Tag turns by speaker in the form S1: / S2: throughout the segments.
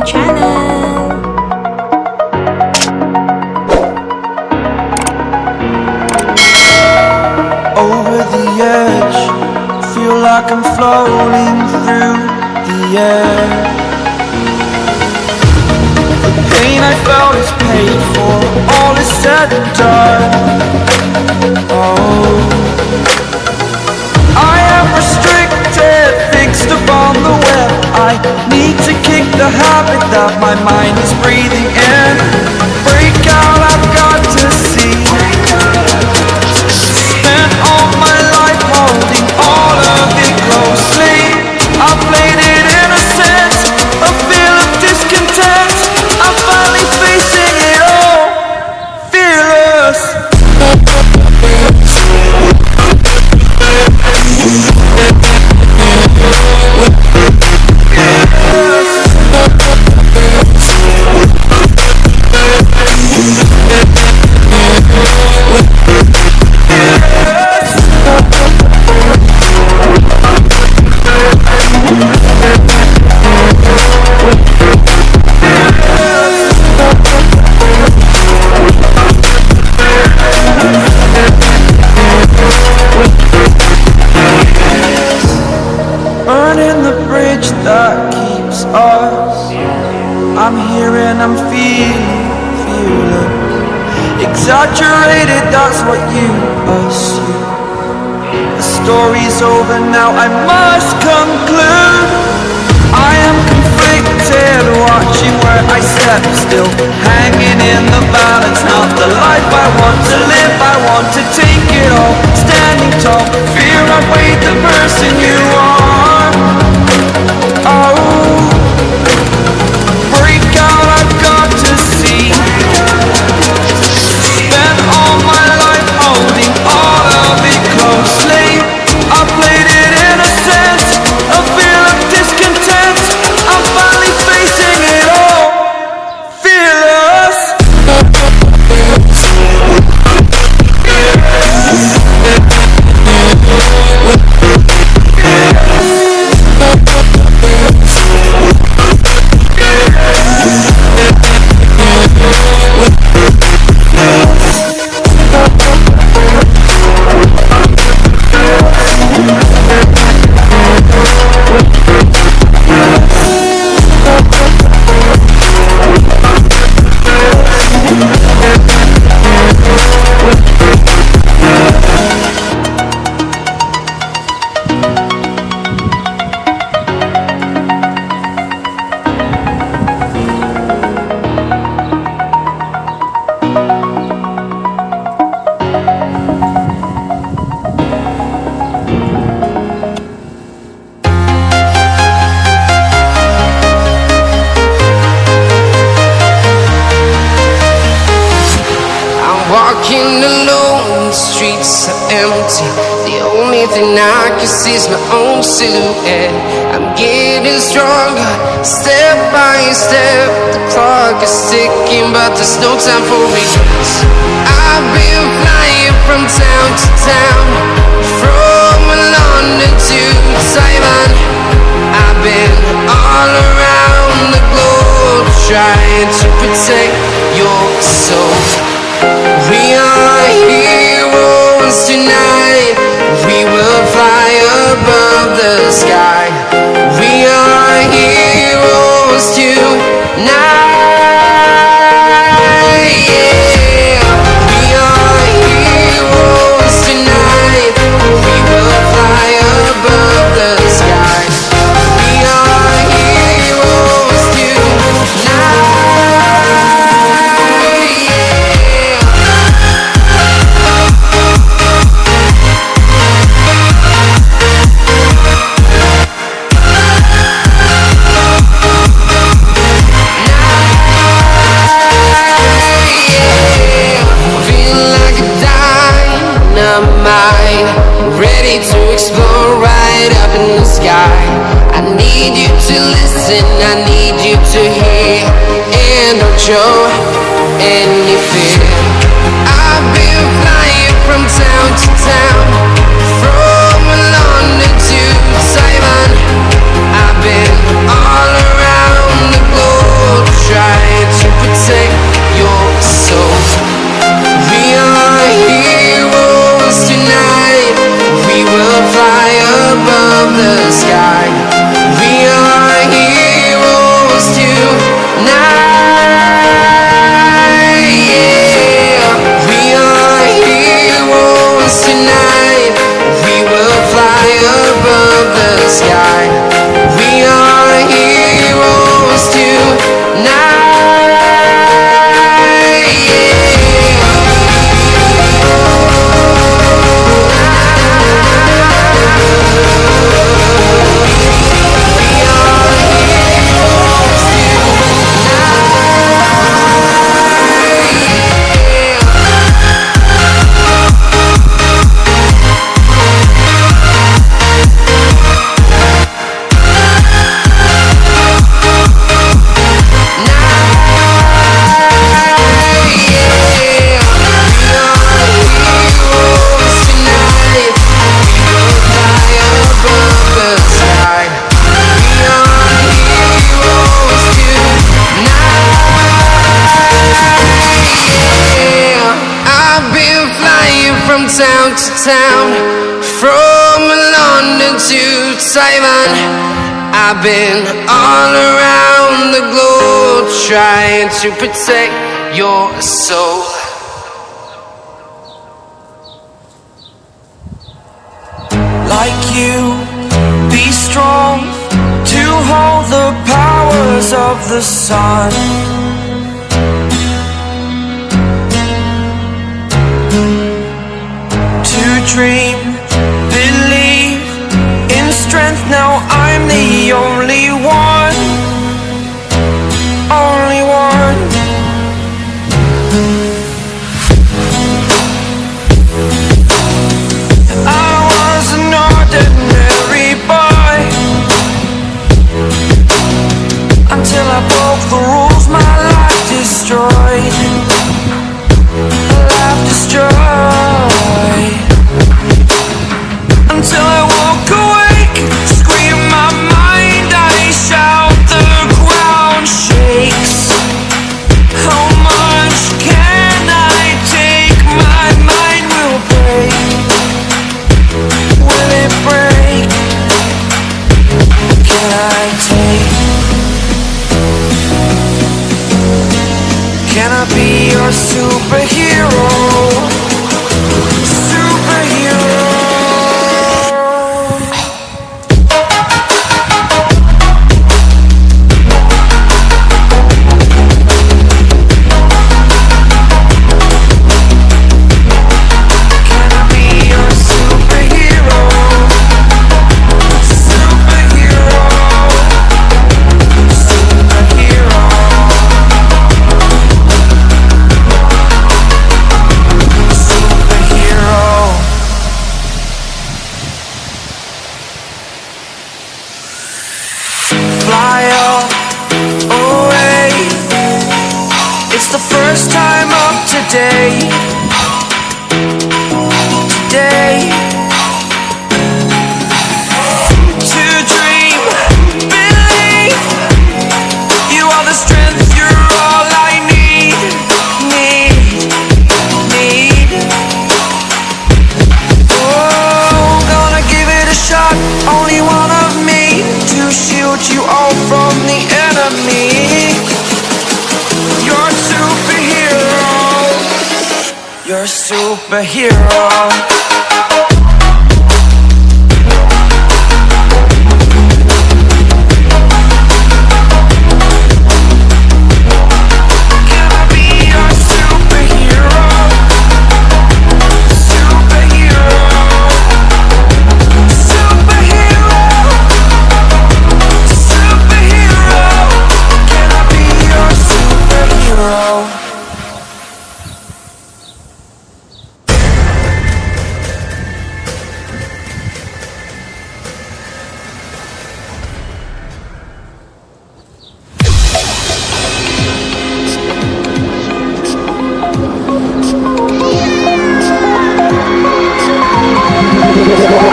S1: my channel.
S2: over the edge. Feel like I'm floating through the air. The pain I felt is paid for, all is said and done. Oh, mind is breathing assume. The story's over now. I must conclude. I am conflicted, watching where I step still, hanging in the balance. Not the life I want to live. I want to take it all, standing tall. Fear I weighed the person you are.
S3: Walking alone, the streets are empty. The only thing I can see is my own silhouette. I'm getting stronger, step by step. The clock is ticking, but there's no time for regrets. I've been flying from town to town, from London to need you to listen, I need you to hear, and don't show any fear. I've been all around the globe trying to protect your soul.
S2: Like you, be strong to hold the powers of the sun. To dream, believe in strength now. I the only one. superhero.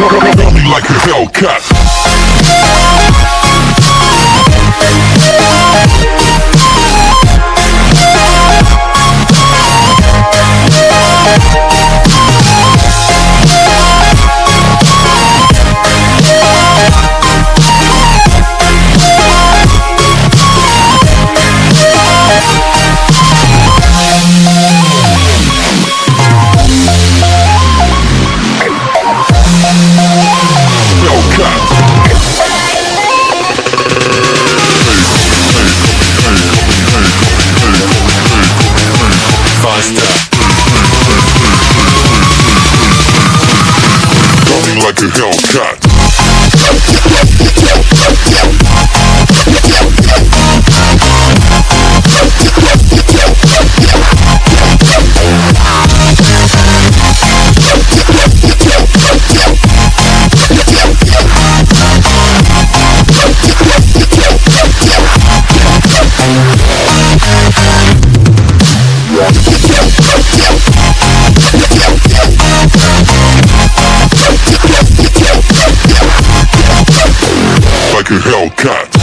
S1: Me like a Hellcat. Wildcat.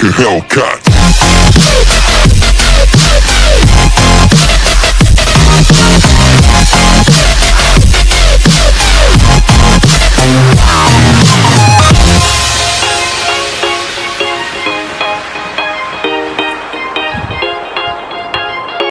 S1: Like a Hellcat.